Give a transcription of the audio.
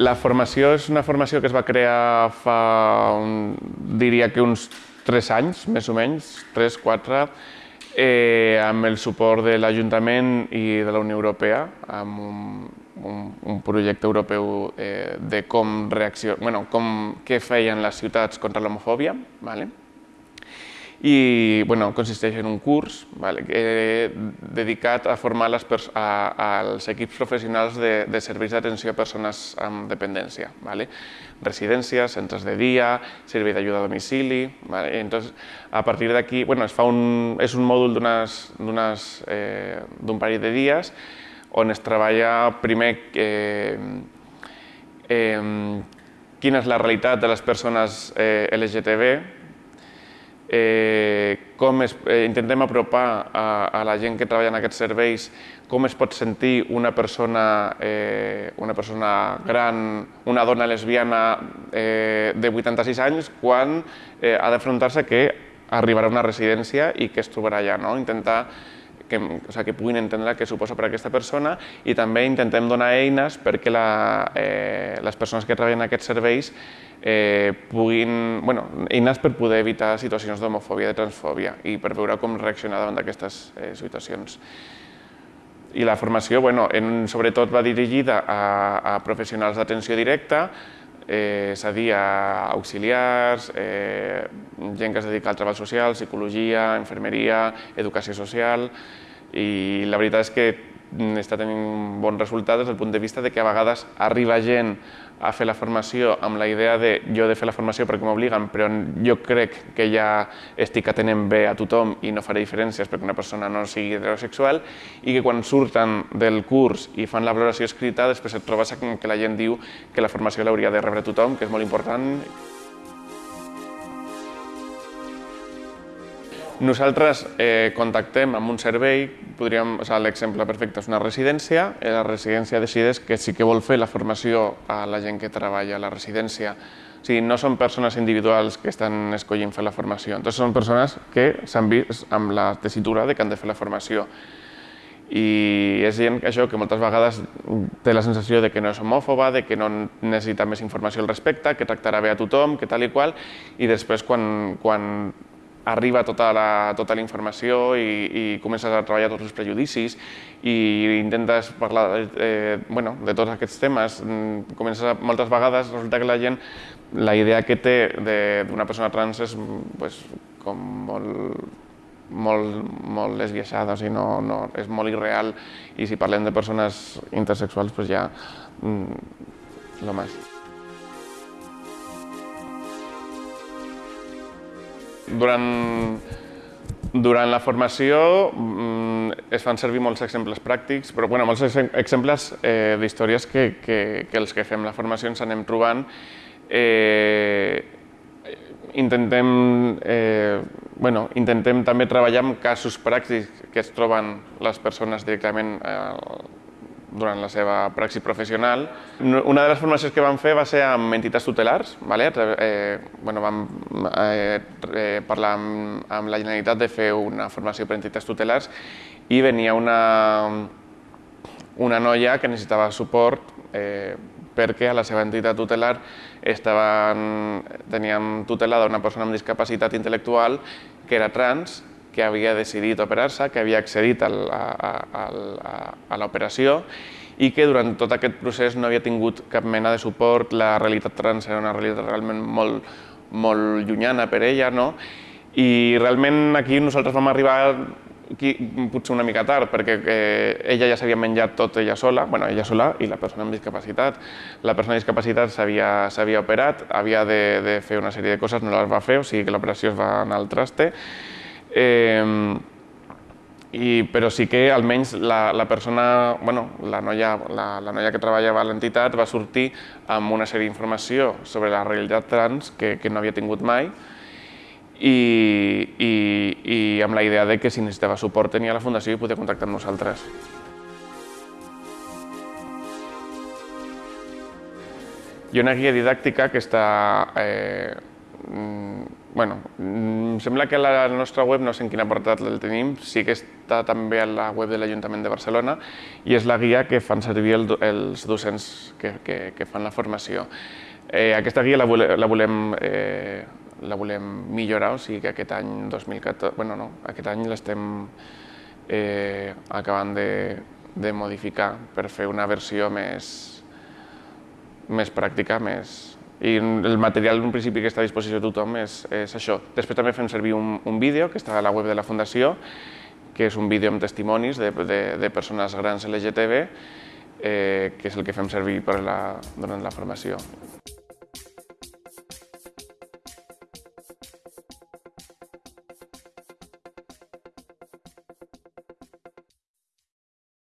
La formació és una formació que es va crear fa, un, diria que uns 3 anys, més o menys, 3, 4, eh, amb el suport de l'Ajuntament i de la Unió Europea, amb un, un, un projecte europeu eh, de com reacció, bueno, com, què feien les ciutats contra l'homofòbia. Vale? I bueno, consisteix en un curs vale, eh, dedicat a formar les a, als equips professionals de, de serveis d'atenció a persones amb dependència. Vale? Residències, centres de dia, servei d'ajuda a domicili... Vale? Entonces, a partir d'aquí, bueno, es fa un, és un mòdul d'un eh, parell de dies on es treballa primer eh, eh, quina és la realitat de les persones eh, LGTB, eh, com es, eh, intentem apropar a, a la gent que treballa en aquests serveis com es pot sentir una persona, eh, una persona gran, una dona lesbiana eh, de 86 anys quan eh, ha d'afrontar-se que arribarà a una residència i que es trobarà allà. No? Intentar que, o sigui, que puguin entendre què suposa per a aquesta persona i també intentem donar eines perquè la, eh, les persones que treballen en aquests serveis eh, puguin, bueno, eines per poder evitar situacions d'homofòbia, de transfòbia i per veure com reaccionar davant d'aquestes eh, situacions. I la formació, bueno, en, sobretot va dirigida a, a professionals d'atenció directa, eh, és a dir, a auxiliars, eh, gent que es dedica al treball social, psicologia, infermeria, educació social, i la veritat és que està tenint bons resultats des del punt de vista de que a vegades arriba gent a fer la formació amb la idea de jo de fer la formació perquè m'obliguen, però jo crec que ja estic atenent bé a tothom i no faré diferències perquè una persona no sigui heterosexual i que quan surten del curs i fan la valoració escrita després et trobes que la gent diu que la formació l'hauria de rebre tothom, que és molt important. Nosaltres eh, contactem amb un servei, podríem, o sigui, l'exemple perfecte és una residència, i la residència decideix que sí que vol fer la formació a la gent que treballa a la residència. O sigui, no són persones individuals que estan escollint fer la formació, entonces són persones que s'han vist amb la tessitura de que han de fer la formació. I és gent això que moltes vegades té la sensació de que no és homòfoba, de que no necessita més informació al respecte, que tractarà bé a tothom, que tal i qual, i després quan, quan arriba tota la, tota la informació i, i comences a treballar tots els prejudicis i intentes parlar eh, bueno, de tots aquests temes. Mm, comences a, moltes vegades resulta que la gent, la idea que té d'una persona trans és pues, com molt, molt, molt esbiaixada, o sigui, no, no, és molt irreal i si parlem de persones intersexuals pues ja mm, lo más. Durant, durant la formació mm, es fan servir molts exemples pràctics, però bueno, molts exemples eh, d'històries que, que, que els que fem la formació ens anem trobant. Eh, intentem, eh, bueno, intentem també treballar amb casos pràctics que es troben les persones directament eh, durant la seva praxi professional. Una de les formacions que vam fer va ser amb entitats tutelars. Vale? Eh, bueno, vam eh, eh, parlar amb, amb la Generalitat de fer una formació per entitats tutelars i venia una, una noia que necessitava suport eh, perquè a la seva entitat tutelar estaven, teníem tutelada una persona amb discapacitat intel·lectual que era trans que havia decidit operar-se, que havia accedit a, a, a, a l'operació i que durant tot aquest procés no havia tingut cap mena de suport, la realitat trans era una realitat realment molt, molt llunyana per ella, no? i realment aquí nosaltres vam arribar aquí, potser una mica tard, perquè eh, ella ja s'havia menjat tot ella sola, bueno, ella sola i la persona amb discapacitat. La persona amb discapacitat s'havia operat, havia de, de fer una sèrie de coses, no les va fer, o sigui que l'operació es va anar al traste, Eh, i, però sí que almenys la, la persona, bueno, la noia, la, la noia que treballava a l'entitat va sortir amb una sèrie d'informació sobre la realitat trans que, que no havia tingut mai i, i, i amb la idea de que si necessitava suport tenia la Fundació i podia contactar amb nosaltres. Hi ha una guia didàctica que està eh, bueno, mm, sembla que la nostra web, no sé en quin apartat el tenim, sí que està també a la web de l'Ajuntament de Barcelona i és la guia que fan servir el, els docents que, que, que fan la formació. Eh, aquesta guia la, vole, la volem eh, la volem millorar, o sigui que aquest any 2014, bueno no, aquest any l'estem eh, acabant de, de modificar per fer una versió més, més pràctica, més, i el material en principi que està a disposició de tothom és, és això. Després també fem servir un, un vídeo que està a la web de la Fundació, que és un vídeo amb testimonis de, de, de persones grans LGTB, eh, que és el que fem servir per la, durant la formació.